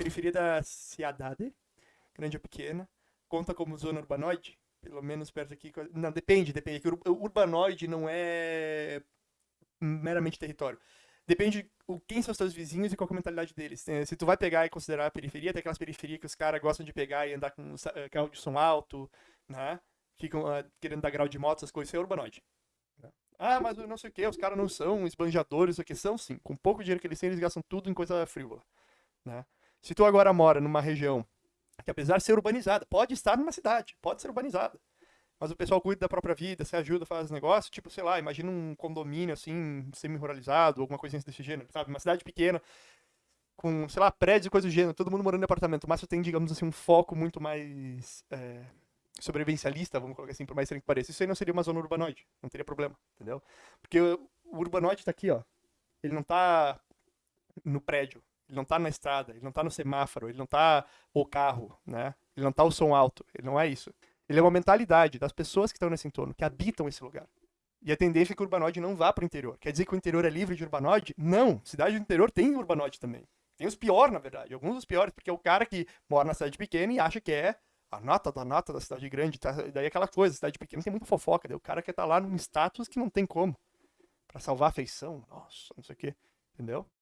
periferia da cidade, grande ou pequena, conta como zona urbanoide? Pelo menos perto aqui. Não, depende, depende. O urbanoide não é meramente território. Depende o quem são os teus vizinhos e qual é a mentalidade deles. Se tu vai pegar e considerar a periferia, tem aquelas periferias que os caras gostam de pegar e andar com eh, carro de som alto, né? Ficam uh, querendo dar grau de moto, essas coisas, isso é urbanoide. Ah, mas não sei o que, os caras não são esbanjadores, o que são sim. Com pouco dinheiro que eles têm, eles gastam tudo em coisa frívola. Né? Se tu agora mora numa região que apesar de ser urbanizada, pode estar numa cidade, pode ser urbanizada, mas o pessoal cuida da própria vida, se ajuda, faz negócio, tipo, sei lá, imagina um condomínio assim, semi-ruralizado, alguma coisa desse gênero, sabe? Uma cidade pequena, com, sei lá, prédios e coisas do gênero, todo mundo morando em apartamento, mas você tem, digamos assim, um foco muito mais é, sobrevivencialista, vamos colocar assim, por mais estranho que pareça. Isso aí não seria uma zona urbanoide, não teria problema, entendeu? Porque o urbanoide tá aqui, ó. Ele não tá no prédio, ele não tá na estrada, ele não tá no semáforo, ele não tá o carro, né? Ele não tá o som alto, ele não é isso. Ele é uma mentalidade das pessoas que estão nesse entorno, que habitam esse lugar. E a tendência é que o urbanoide não vá para o interior. Quer dizer que o interior é livre de urbanoide? Não. Cidade do interior tem urbanoide também. Tem os piores, na verdade. Alguns dos piores, porque é o cara que mora na cidade pequena e acha que é a nota da nota da cidade grande. Tá? Daí aquela coisa, cidade pequena tem muita fofoca. Daí o cara quer estar tá lá num status que não tem como. para salvar a feição. Nossa, não sei o quê. Entendeu?